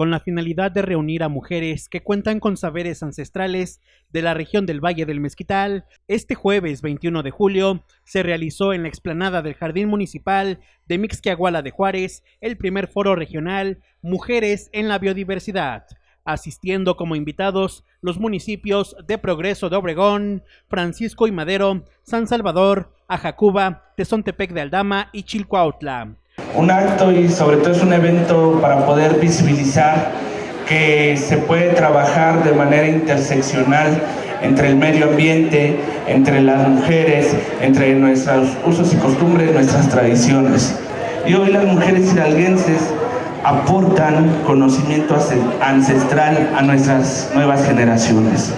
con la finalidad de reunir a mujeres que cuentan con saberes ancestrales de la región del Valle del Mezquital. Este jueves 21 de julio se realizó en la explanada del Jardín Municipal de Mixquiahuala de Juárez el primer foro regional Mujeres en la Biodiversidad asistiendo como invitados los municipios de Progreso de Obregón, Francisco y Madero, San Salvador, Ajacuba, Tezontepec de Aldama y Chilcoautla. Un acto y sobre todo es un evento para poder visibilizar que se puede trabajar de manera interseccional entre el medio ambiente, entre las mujeres, entre nuestros usos y costumbres, nuestras tradiciones. Y hoy las mujeres hidalguenses aportan conocimiento ancestral a nuestras nuevas generaciones.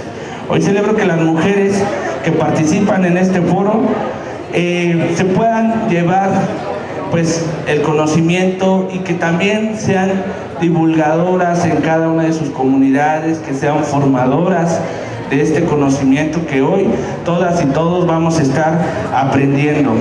Hoy celebro que las mujeres que participan en este foro eh, se puedan llevar pues el conocimiento y que también sean divulgadoras en cada una de sus comunidades, que sean formadoras de este conocimiento que hoy todas y todos vamos a estar aprendiendo.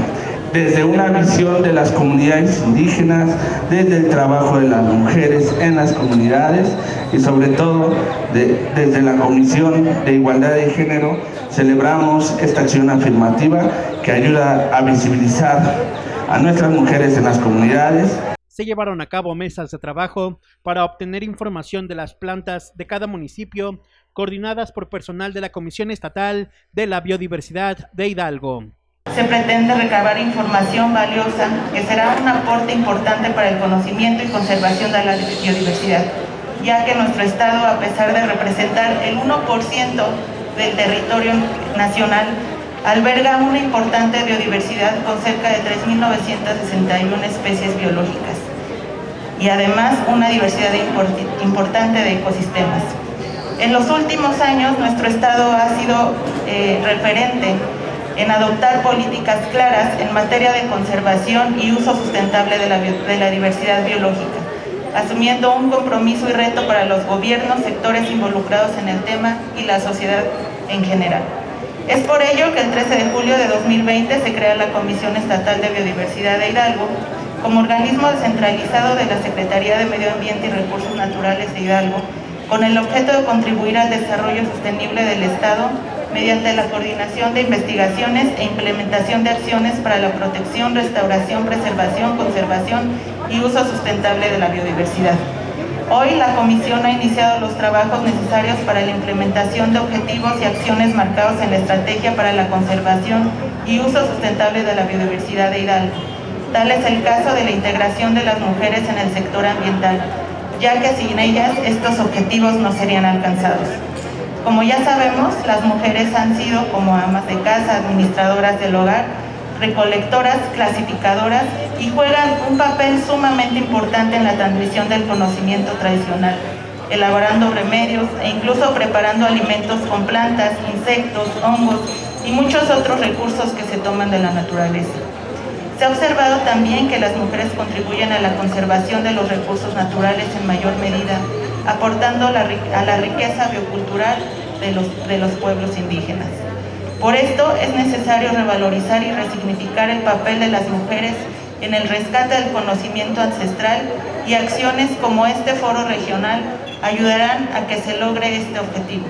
Desde una visión de las comunidades indígenas, desde el trabajo de las mujeres en las comunidades y sobre todo desde la Comisión de Igualdad de Género celebramos esta acción afirmativa que ayuda a visibilizar a nuestras mujeres en las comunidades. Se llevaron a cabo mesas de trabajo para obtener información de las plantas de cada municipio, coordinadas por personal de la Comisión Estatal de la Biodiversidad de Hidalgo se pretende recabar información valiosa que será un aporte importante para el conocimiento y conservación de la biodiversidad, ya que nuestro estado, a pesar de representar el 1% del territorio nacional, alberga una importante biodiversidad con cerca de 3.961 especies biológicas y además una diversidad importante de ecosistemas. En los últimos años nuestro estado ha sido eh, referente en adoptar políticas claras en materia de conservación y uso sustentable de la, de la diversidad biológica, asumiendo un compromiso y reto para los gobiernos, sectores involucrados en el tema y la sociedad en general. Es por ello que el 13 de julio de 2020 se crea la Comisión Estatal de Biodiversidad de Hidalgo como organismo descentralizado de la Secretaría de Medio Ambiente y Recursos Naturales de Hidalgo con el objeto de contribuir al desarrollo sostenible del Estado mediante la coordinación de investigaciones e implementación de acciones para la protección, restauración, preservación, conservación y uso sustentable de la biodiversidad. Hoy la Comisión ha iniciado los trabajos necesarios para la implementación de objetivos y acciones marcados en la Estrategia para la Conservación y Uso Sustentable de la Biodiversidad de Hidalgo. Tal es el caso de la integración de las mujeres en el sector ambiental, ya que sin ellas estos objetivos no serían alcanzados. Como ya sabemos, las mujeres han sido como amas de casa, administradoras del hogar, recolectoras, clasificadoras y juegan un papel sumamente importante en la transmisión del conocimiento tradicional, elaborando remedios e incluso preparando alimentos con plantas, insectos, hongos y muchos otros recursos que se toman de la naturaleza. Se ha observado también que las mujeres contribuyen a la conservación de los recursos naturales en mayor medida aportando a la riqueza biocultural de los, pueblos indígenas. Por esto es necesario revalorizar y resignificar el papel de las mujeres en el rescate del conocimiento ancestral y acciones como este foro regional ayudarán a que se logre este objetivo.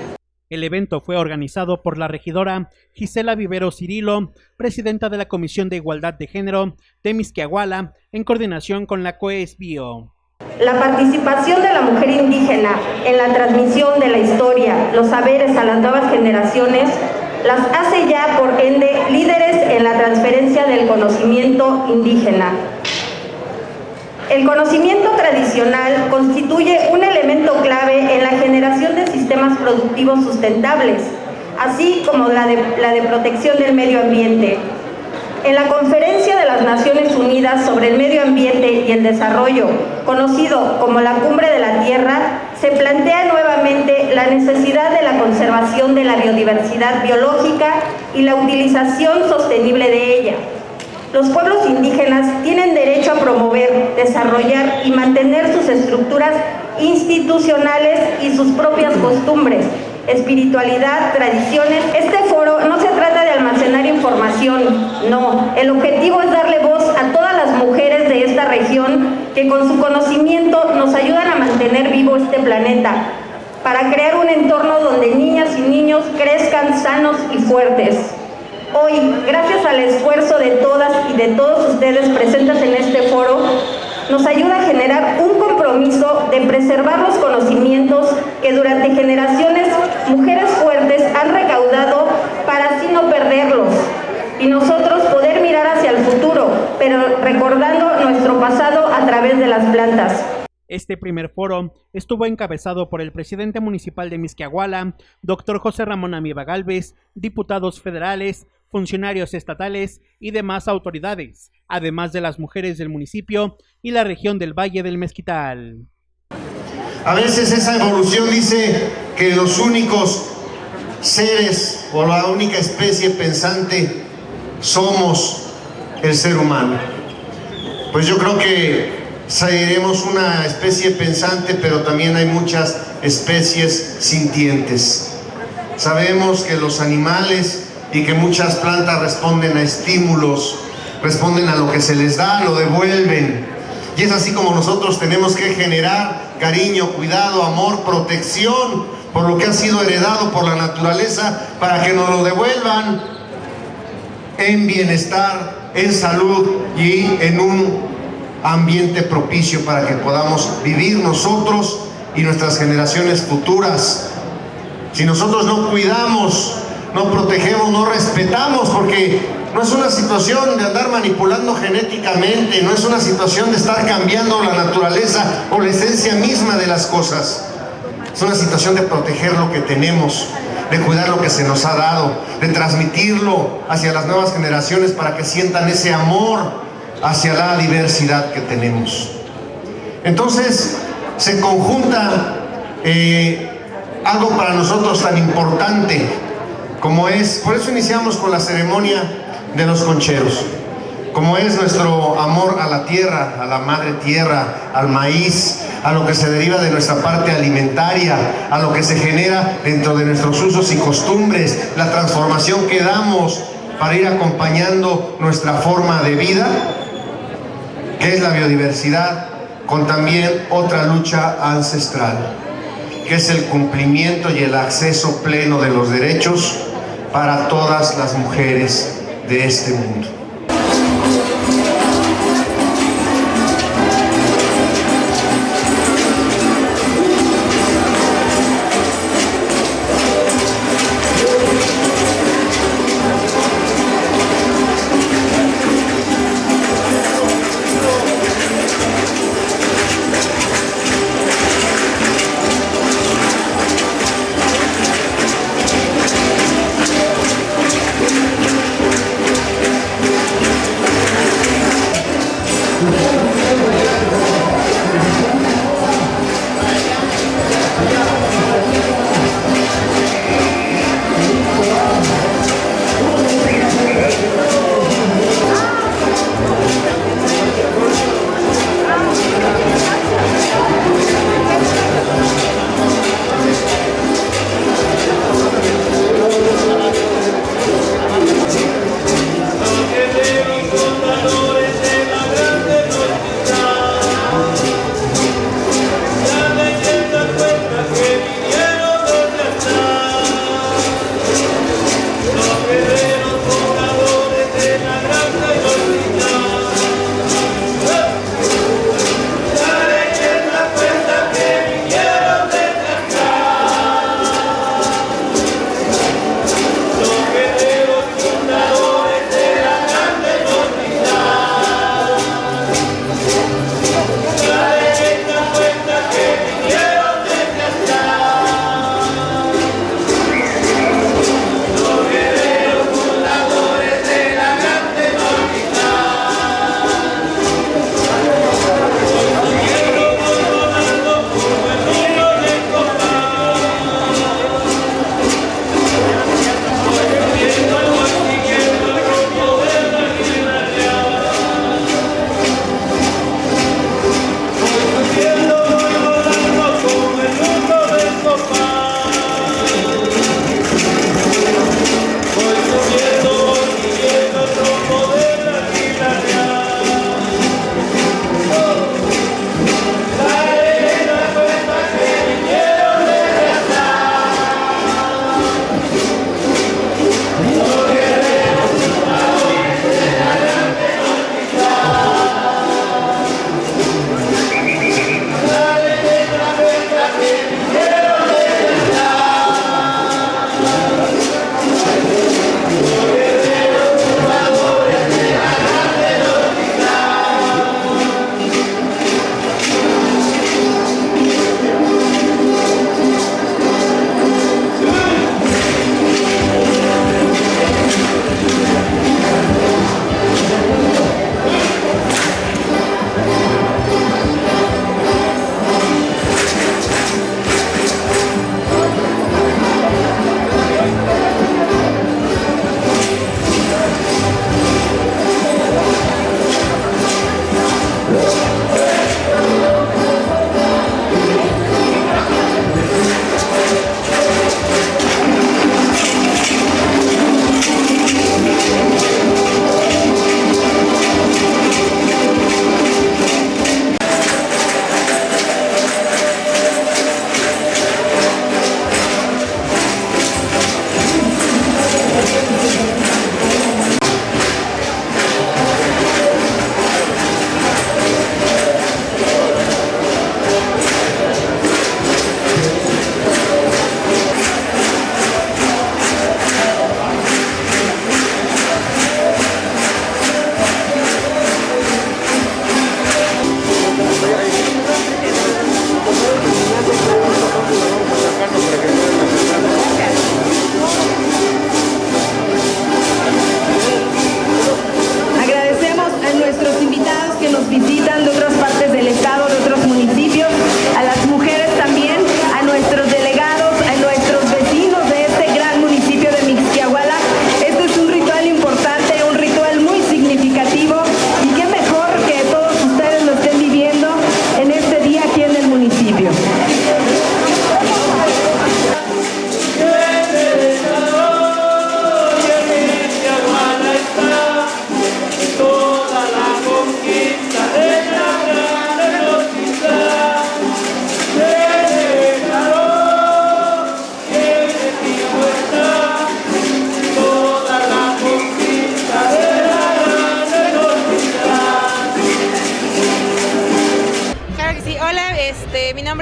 El evento fue organizado por la regidora Gisela Vivero Cirilo, presidenta de la Comisión de Igualdad de Género de Misquiahuala, en coordinación con la COESBio. La participación de la mujer indígena en la transmisión de la historia, los saberes a las nuevas generaciones, las hace ya, por ende, líderes en la transferencia del conocimiento indígena. El conocimiento tradicional constituye un elemento clave en la generación de sistemas productivos sustentables, así como la de, la de protección del medio ambiente, en la Conferencia de las Naciones Unidas sobre el Medio Ambiente y el Desarrollo, conocido como la Cumbre de la Tierra, se plantea nuevamente la necesidad de la conservación de la biodiversidad biológica y la utilización sostenible de ella. Los pueblos indígenas tienen derecho a promover, desarrollar y mantener sus estructuras institucionales y sus propias costumbres, espiritualidad, tradiciones. Este foro no se almacenar información, no. El objetivo es darle voz a todas las mujeres de esta región que con su conocimiento nos ayudan a mantener vivo este planeta, para crear un entorno donde niñas y niños crezcan sanos y fuertes. Hoy, gracias al esfuerzo de todas y de todos ustedes presentes en este foro, nos ayuda a generar un compromiso de preservar los conocimientos que durante generaciones mujeres fuertes han recaudado no perderlos y nosotros poder mirar hacia el futuro, pero recordando nuestro pasado a través de las plantas. Este primer foro estuvo encabezado por el presidente municipal de Misquiahuala, doctor José Ramón Amiba Galvez, diputados federales, funcionarios estatales y demás autoridades, además de las mujeres del municipio y la región del Valle del Mezquital. A veces esa evolución dice que los únicos seres o la única especie pensante somos el ser humano. Pues yo creo que seremos una especie pensante, pero también hay muchas especies sintientes. Sabemos que los animales y que muchas plantas responden a estímulos, responden a lo que se les da, lo devuelven. Y es así como nosotros tenemos que generar cariño, cuidado, amor, protección por lo que ha sido heredado por la naturaleza para que nos lo devuelvan en bienestar, en salud y en un ambiente propicio para que podamos vivir nosotros y nuestras generaciones futuras. Si nosotros no cuidamos no protegemos, no respetamos, porque no es una situación de andar manipulando genéticamente, no es una situación de estar cambiando la naturaleza o la esencia misma de las cosas. Es una situación de proteger lo que tenemos, de cuidar lo que se nos ha dado, de transmitirlo hacia las nuevas generaciones para que sientan ese amor hacia la diversidad que tenemos. Entonces, se conjunta eh, algo para nosotros tan importante como es, por eso iniciamos con la ceremonia de los concheros, como es nuestro amor a la tierra, a la madre tierra, al maíz, a lo que se deriva de nuestra parte alimentaria, a lo que se genera dentro de nuestros usos y costumbres, la transformación que damos para ir acompañando nuestra forma de vida, que es la biodiversidad, con también otra lucha ancestral, que es el cumplimiento y el acceso pleno de los derechos para todas las mujeres de este mundo.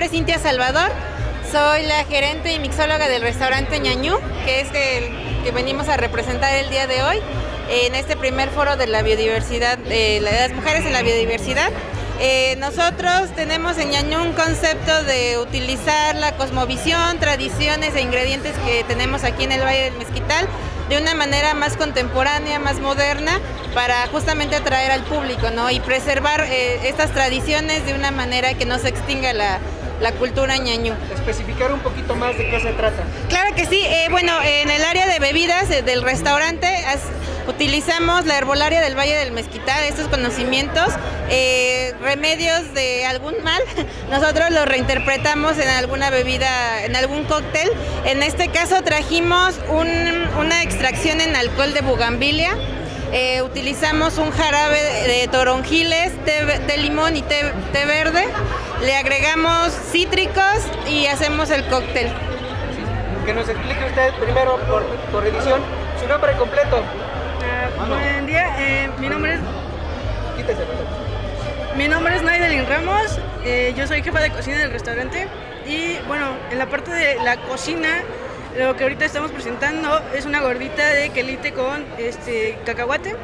Cintia Salvador, soy la gerente y mixóloga del restaurante Ñañú, que es el que venimos a representar el día de hoy en este primer foro de la biodiversidad, de las mujeres en la biodiversidad. Eh, nosotros tenemos en Ñañú un concepto de utilizar la cosmovisión, tradiciones e ingredientes que tenemos aquí en el Valle del Mezquital de una manera más contemporánea, más moderna, para justamente atraer al público ¿no? y preservar eh, estas tradiciones de una manera que no se extinga la, la cultura ñañú. Especificar un poquito más de qué se trata. Claro que sí, eh, bueno, en el área de bebidas del restaurante utilizamos la herbolaria del Valle del Mezquital, estos conocimientos, eh, remedios de algún mal, nosotros los reinterpretamos en alguna bebida, en algún cóctel. En este caso trajimos una extracción en alcohol de bugambilia, eh, utilizamos un jarabe de toronjiles, té, limón y té, verde. Le agregamos cítricos y hacemos el cóctel. Que nos explique usted primero por, por edición su nombre completo. Buen día, eh, mi nombre es... Quítese, mi nombre es Naidelin Ramos, eh, yo soy jefa de cocina del restaurante y bueno, en la parte de la cocina lo que ahorita estamos presentando es una gordita de quelite con este cacahuate.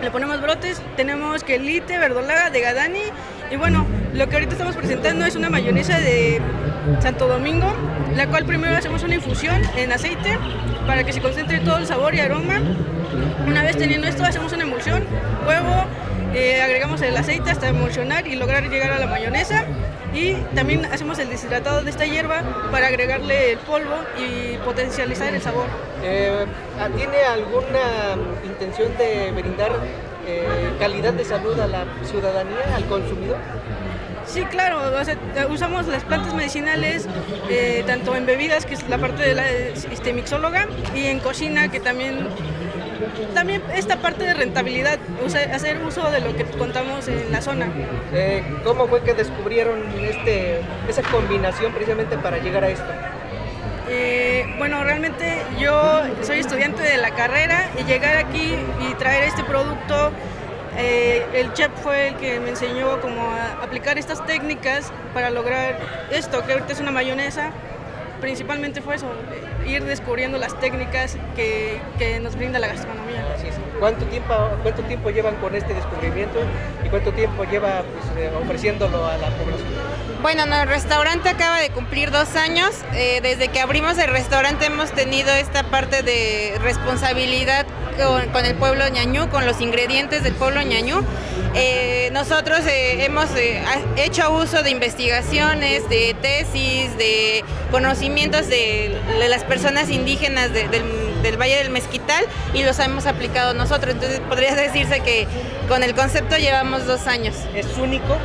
Le ponemos brotes, tenemos quelite, verdolaga, de gadani y bueno, lo que ahorita estamos presentando es una mayonesa de Santo Domingo, la cual primero hacemos una infusión en aceite para que se concentre todo el sabor y aroma. Una vez teniendo esto hacemos una emulsión, huevo, eh, agregamos el aceite hasta emulsionar y lograr llegar a la mayonesa y también hacemos el deshidratado de esta hierba para agregarle el polvo y potencializar el sabor. Eh, ¿Tiene alguna intención de brindar eh, calidad de salud a la ciudadanía, al consumidor? Sí, claro, usamos las plantas medicinales eh, tanto en bebidas, que es la parte de la este, mixóloga, y en cocina, que también también esta parte de rentabilidad, hacer uso de lo que contamos en la zona. Eh, ¿Cómo fue que descubrieron este, esa combinación precisamente para llegar a esto? Eh, bueno, realmente yo soy estudiante de la carrera y llegar aquí y traer este producto, eh, el chef fue el que me enseñó cómo aplicar estas técnicas para lograr esto, que ahorita es una mayonesa, principalmente fue eso, ir descubriendo las técnicas que, que nos brinda la gastronomía. ¿Cuánto tiempo, ¿Cuánto tiempo llevan con este descubrimiento y cuánto tiempo lleva pues, eh, ofreciéndolo a la población? Bueno, el restaurante acaba de cumplir dos años. Eh, desde que abrimos el restaurante hemos tenido esta parte de responsabilidad con, el pueblo ñañú, con los ingredientes del pueblo ñañú. Eh, nosotros eh, hemos eh, hecho uso de investigaciones, de tesis, de conocimientos de, las personas indígenas del, Valle del Mezquital y los hemos aplicado nosotros. Entonces podría decirse que con el concepto llevamos dos años. ¿Es único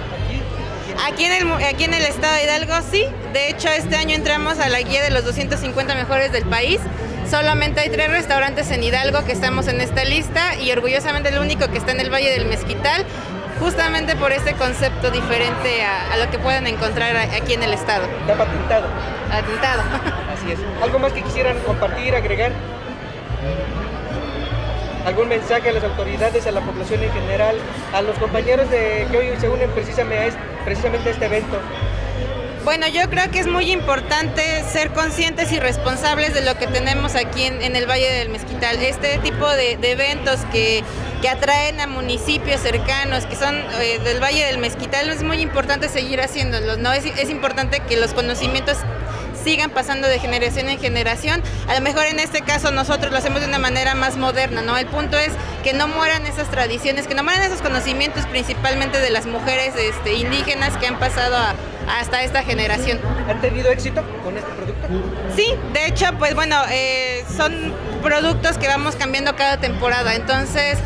Aquí en, el, aquí en el estado de Hidalgo sí, de hecho este año entramos a la guía de los 250 mejores del país Solamente hay tres restaurantes en Hidalgo que estamos en esta lista y orgullosamente el único que está en el Valle del Mezquital, justamente por este concepto diferente a, lo que pueden encontrar aquí en el estado. Está patentado. Patentado. Así es. ¿Algo más que quisieran compartir, agregar? ¿Algún mensaje a las autoridades, a la población en general, a los compañeros de que hoy se unen precisamente precisamente a este evento? Bueno, yo creo que es muy importante ser conscientes y responsables de lo que tenemos aquí en, el Valle del Mezquital. Este tipo de, eventos que, atraen a municipios cercanos, que son eh, del Valle del Mezquital, es muy importante seguir haciéndolos. ¿no? es importante que los conocimientos sigan pasando de generación en generación. A lo mejor en este caso nosotros lo hacemos de una manera más moderna, ¿no? El punto es que no mueran esas tradiciones, que no mueran esos conocimientos principalmente de las mujeres este, indígenas que han pasado hasta esta generación. ¿Han tenido éxito con este producto? Sí, de hecho, pues bueno, eh, son productos que vamos cambiando cada temporada, entonces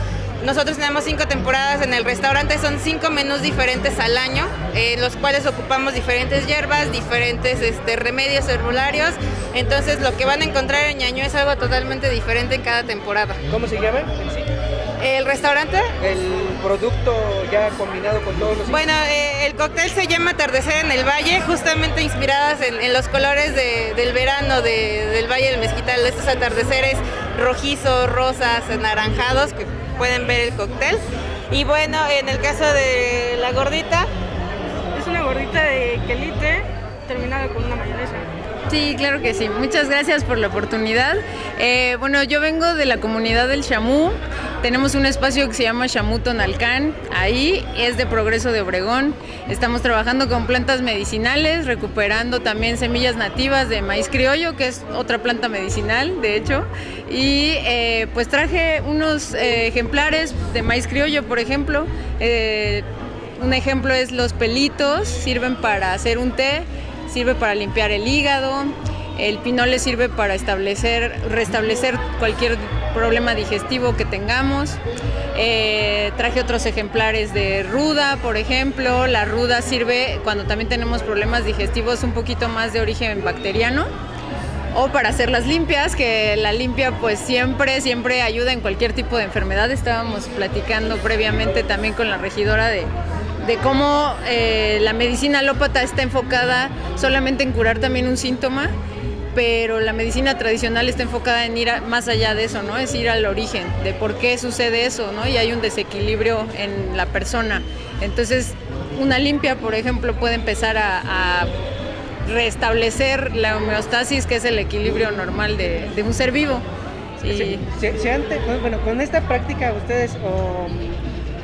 nosotros tenemos cinco temporadas en el restaurante, son cinco menús diferentes al año, en los cuales ocupamos diferentes hierbas, diferentes este, remedios herbolarios. Entonces lo que van a encontrar en Ñaño es algo totalmente diferente en cada temporada. ¿Cómo se llama? ¿El restaurante? El producto ya combinado con todos los... Bueno, eh, el cóctel se llama Atardecer en el Valle, justamente inspiradas en, los colores del verano del Valle del Mezquital, estos atardeceres rojizos, rosas, anaranjados, que pueden ver el cóctel. Y bueno, en el caso de la gordita. Es una gordita de quelite terminada con una mayonesa. Sí, claro que sí. Muchas gracias por la oportunidad. Eh, bueno, yo vengo de la comunidad del Chamú. Tenemos un espacio que se llama Chamú Tonalcán. Ahí es de Progreso de Obregón. Estamos trabajando con plantas medicinales, recuperando también semillas nativas de maíz criollo, que es otra planta medicinal, de hecho. Y eh, pues traje unos eh, ejemplares de maíz criollo, por ejemplo. un ejemplo es los pelitos, sirven para hacer un té sirve para limpiar el hígado, el pinole sirve para establecer, restablecer cualquier problema digestivo que tengamos. Eh, traje otros ejemplares de ruda, por ejemplo. La ruda sirve cuando también tenemos problemas digestivos un poquito más de origen bacteriano. O para hacerlas limpias, que la limpia pues siempre, siempre ayuda en cualquier tipo de enfermedad. Estábamos platicando previamente también con la regidora de, de cómo eh, la medicina alópata está enfocada solamente en curar también un síntoma, pero la medicina tradicional está enfocada en ir más allá de eso, ¿no? Es ir al origen de por qué sucede eso, ¿no? Y hay un desequilibrio en la persona. Entonces, una limpia, por ejemplo, puede empezar a, restablecer la homeostasis, que es el equilibrio normal de, un ser vivo. Sí. bueno, con esta práctica ustedes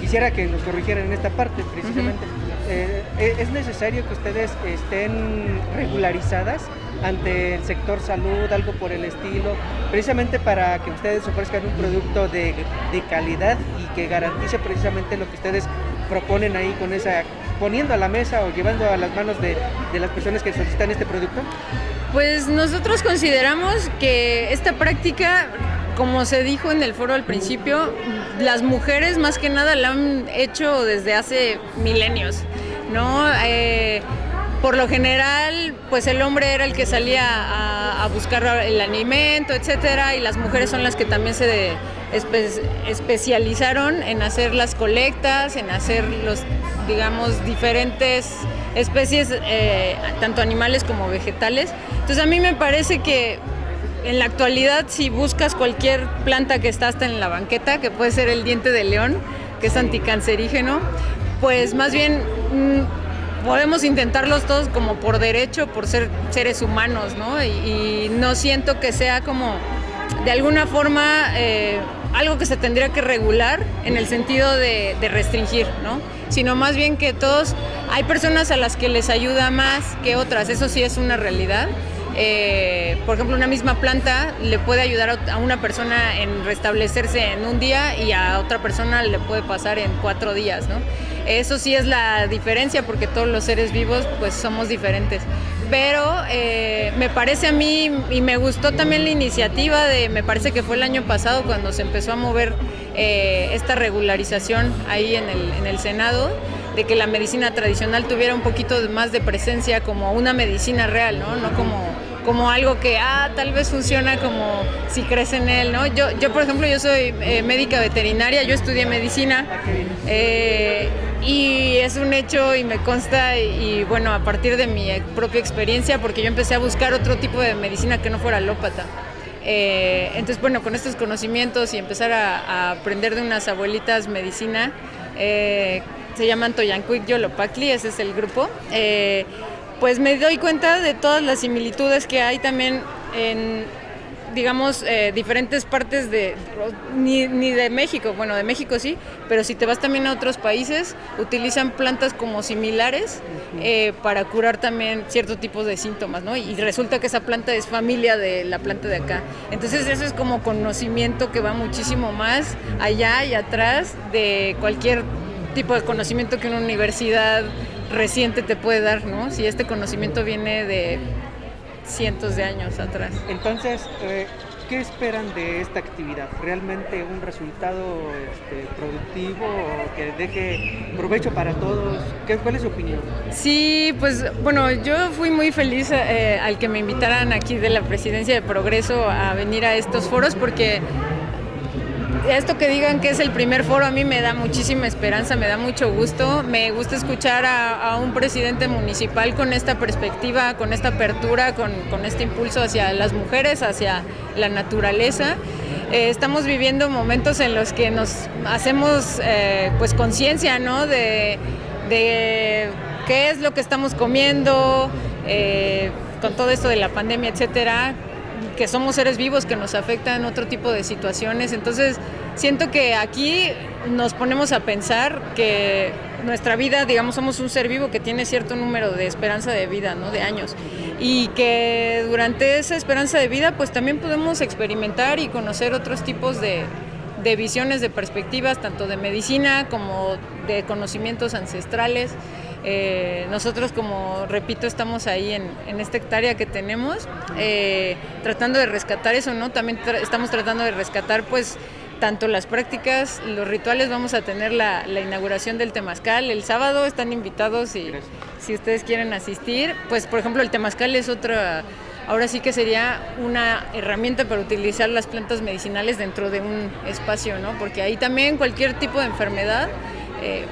quisiera que nos corrigieran en esta parte precisamente. Eh, eh, ¿Es necesario que ustedes estén regularizadas ante el sector salud, algo por el estilo, precisamente para que ustedes ofrezcan un producto de, de calidad y que garantice precisamente lo que ustedes proponen ahí con esa, poniendo a la mesa o llevando a las manos de, de las personas que solicitan este producto? Pues nosotros consideramos que esta práctica como se dijo en el foro al principio, las mujeres más que nada la han hecho desde hace milenios, ¿no? Eh, por lo general, pues el hombre era el que salía a, buscar el alimento, etcétera, y las mujeres son las que también se especializaron en hacer las colectas, en hacer los, digamos, diferentes especies, eh, tanto animales como vegetales. Entonces a mí me parece que en la actualidad, si buscas cualquier planta que está hasta en la banqueta, que puede ser el diente de león, que es anticancerígeno, pues más bien mm, podemos intentarlos todos como por derecho, por ser seres humanos, ¿no? Y, no siento que sea como de alguna forma eh, algo que se tendría que regular en el sentido de, de, restringir, ¿no? Sino más bien que todos, hay personas a las que les ayuda más que otras, eso sí es una realidad. Eh, por ejemplo, una misma planta le puede ayudar a una persona en restablecerse en un día y a otra persona le puede pasar en cuatro días, ¿no? Eso sí es la diferencia porque todos los seres vivos pues somos diferentes. Pero eh, me parece a mí y me gustó también la iniciativa de, me parece que fue el año pasado cuando se empezó a mover eh, esta regularización ahí en el, en el Senado de que la medicina tradicional tuviera un poquito más de presencia como una medicina real, ¿no? No como, como algo que, ah, tal vez funciona como si crees en él, ¿no? Yo, yo por ejemplo, yo soy eh, médica veterinaria, yo estudié medicina eh, y es un hecho y me consta y, bueno, a partir de mi propia experiencia, porque yo empecé a buscar otro tipo de medicina que no fuera alópata. Eh, entonces, bueno, con estos conocimientos y empezar a, aprender de unas abuelitas medicina, se llaman Toyancuic Yolopacli, ese es el grupo, pues me doy cuenta de todas las similitudes que hay también en, digamos, eh, diferentes partes de, ni, de México, bueno, de México sí, pero si te vas también a otros países, utilizan plantas como similares eh, para curar también ciertos tipos de síntomas, ¿no? Y resulta que esa planta es familia de la planta de acá. Entonces eso es como conocimiento que va muchísimo más allá y atrás de cualquier tipo de conocimiento que una universidad reciente te puede dar, ¿no? Si este conocimiento viene de cientos de años atrás. Entonces, eh, ¿qué esperan de esta actividad? ¿Realmente un resultado este, productivo o que deje provecho para todos? ¿Qué, ¿Cuál es su opinión? Sí, pues bueno, yo fui muy feliz eh, al que me invitaran aquí de la Presidencia de Progreso a venir a estos foros porque esto que digan que es el primer foro a mí me da muchísima esperanza, me da mucho gusto. Me gusta escuchar a, un presidente municipal con esta perspectiva, con esta apertura, con, este impulso hacia las mujeres, hacia la naturaleza. Eh, estamos viviendo momentos en los que nos hacemos eh, pues conciencia ¿no? de, de qué es lo que estamos comiendo, eh, con todo esto de la pandemia, etcétera, que somos seres vivos que nos afectan otro tipo de situaciones. Entonces, siento que aquí nos ponemos a pensar que nuestra vida, digamos, somos un ser vivo que tiene cierto número de esperanza de vida, ¿no? De años. Y que durante esa esperanza de vida, pues también podemos experimentar y conocer otros tipos de, de visiones, de perspectivas, tanto de medicina como de conocimientos ancestrales. Eh, nosotros, como repito, estamos ahí en, en esta hectárea que tenemos, eh, tratando de rescatar eso, ¿no? También tra estamos tratando de rescatar, pues, tanto las prácticas, los rituales, vamos a tener la, la, inauguración del Temazcal el sábado, están invitados y si ustedes quieren asistir, pues por ejemplo el Temazcal es otra, ahora sí que sería una herramienta para utilizar las plantas medicinales dentro de un espacio, ¿no? Porque ahí también cualquier tipo de enfermedad eh,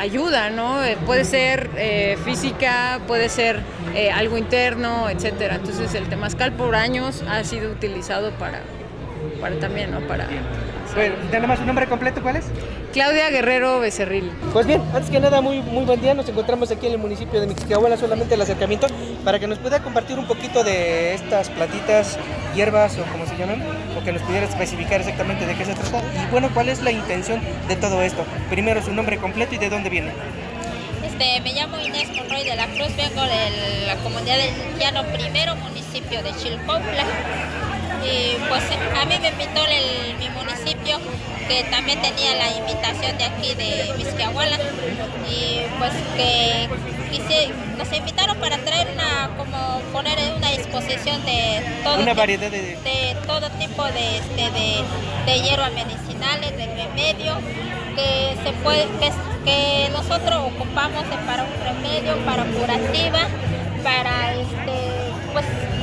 ayuda, ¿no? Eh, puede ser eh, física, puede ser eh, algo interno, etcétera. Entonces el temazcal por años ha sido utilizado para, para también, ¿no? Para bueno, nada su nombre completo, ¿cuál es? Claudia Guerrero Becerril. Pues bien, antes que nada, muy, muy buen día. Nos encontramos aquí en el municipio de Mixquiahuala, solamente el acercamiento, para que nos pueda compartir un poquito de estas plantitas, hierbas o como se llaman, o que nos pudiera especificar exactamente de qué se trata. Y bueno, ¿cuál es la intención de todo esto? Primero, su nombre completo y de dónde viene. Este, me llamo Inés Monroy de la Cruz, vengo de la comunidad del Llano Primero, municipio de Chilpopla y pues a mí me invitó el, mi municipio que también tenía la invitación de aquí de Misquiahuala y pues que quise, nos invitaron para traer una como poner una exposición de todo una variedad de, de todo tipo de, este, de, de hierbas medicinales de remedio que se puede que, que nosotros ocupamos para un remedio para curativa para este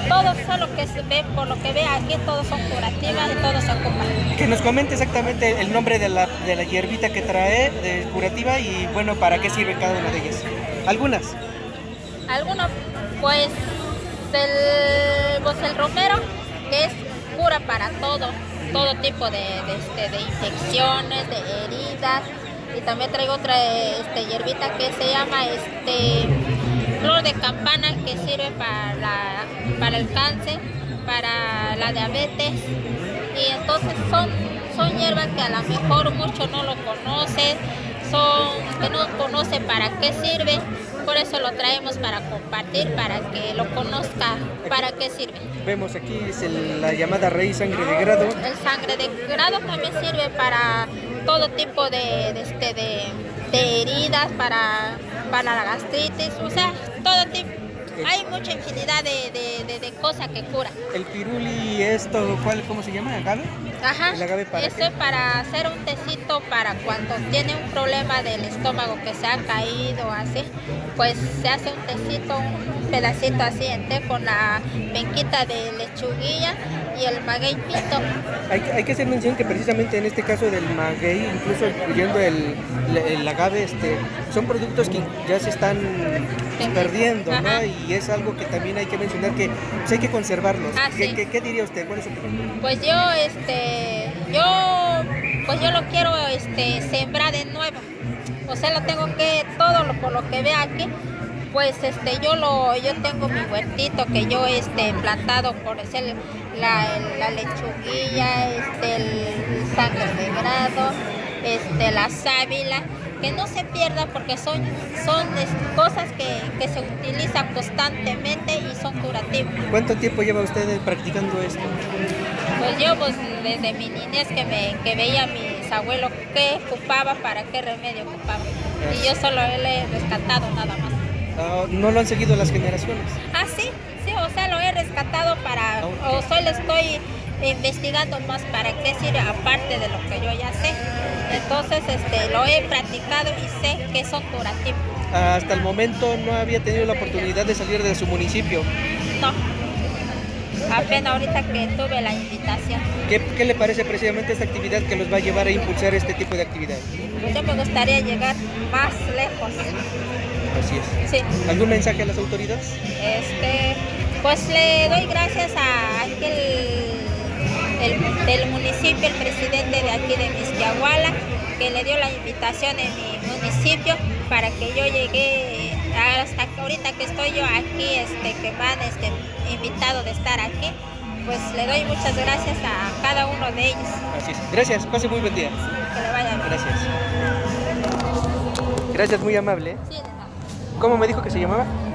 todos son lo que se ve, por lo que ve aquí, todos son curativas y todos se ocupan. Que nos comente exactamente el nombre de la, de la hierbita que trae, de curativa, y bueno, para qué sirve cada una de ellas. ¿Algunas? Algunos, pues el, pues el romero, que es cura para todo, todo tipo de, de, este, de infecciones, de heridas, y también traigo otra este, hierbita que se llama este flor de campana que sirve para, la, para el cáncer, para la diabetes y entonces son, son hierbas que a lo mejor muchos no lo conocen, son que no conocen para qué sirve, por eso lo traemos para compartir, para que lo conozca, para qué sirve. Vemos aquí es el, la llamada raíz sangre de grado. El sangre de grado también sirve para todo tipo de, de, este, de, de heridas, para para la gastritis, o sea, todo tipo. Hay mucha infinidad de, de, de, de cosas que cura. ¿El piruli esto, cuál, cómo se llama? ¿Agave? Ajá. ¿El agave para Eso es para hacer un tecito para cuando tiene un problema del estómago que se ha caído así, pues se hace un tecito, un pedacito así en té con la penquita de lechuguilla y el maguey pito. Hay, hay, que hacer mención que precisamente en este caso del maguey, incluso incluyendo el, el, agave, este, son productos que ya se están perdiendo, Ajá. ¿no? Y es algo que también hay que mencionar que pues, hay que conservarlos. Ah, ¿Qué, sí. qué, qué, diría usted? ¿Cuál es su opinión? Pues yo, este, yo, pues yo lo quiero este, sembrar de nuevo. O sea, lo tengo que, todo lo, por lo que ve aquí, pues este yo lo yo tengo mi huertito que yo este plantado por ser la, la lechuguilla este el sangre de grado este la sábila que no se pierda porque son son cosas que, que, se utilizan constantemente y son curativas. ¿cuánto tiempo lleva usted practicando esto? pues yo pues desde mi niñez que me que veía a mis abuelos qué ocupaba para qué remedio ocupaba. Y yo solo le he rescatado nada más Uh, ¿No lo han seguido las generaciones? Ah, sí, sí, o sea, lo he rescatado para, okay. o solo estoy investigando más para qué sirve aparte de lo que yo ya sé. Entonces, este, lo he practicado y sé que son curativos. Hasta el momento no había tenido la oportunidad de salir de su municipio. No. Apenas ahorita que tuve la invitación. ¿Qué, ¿Qué, le parece precisamente esta actividad que los va a llevar a impulsar este tipo de actividad? Pues yo me gustaría llegar más lejos. Así es. Sí. ¿Algún mensaje a las autoridades? Este, pues le doy gracias a aquel el, del municipio, el presidente de aquí de Misquiahuala, que le dio la invitación en mi municipio para que yo llegue hasta ahorita que estoy yo aquí, este, que van este, invitado de estar aquí, pues le doy muchas gracias a cada uno de ellos. Así es. Gracias, pase muy buen día. Que le vaya bien. Gracias. Gracias, muy amable. Sí. ¿Cómo me dijo que se llamaba?